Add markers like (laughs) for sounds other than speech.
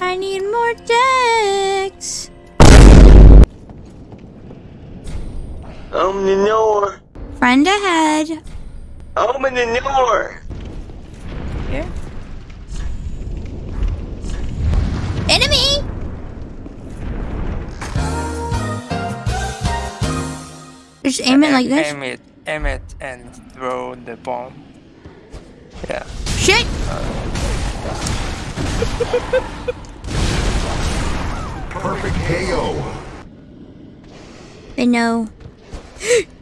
I need more decks. Open the door. Friend ahead. Open the door. Yeah. Enemy! Just aim it like this. Aim it, aim it, and throw the bomb. Yeah. Shit! Uh, (laughs) Perfect KO. They know. (gasps) (laughs)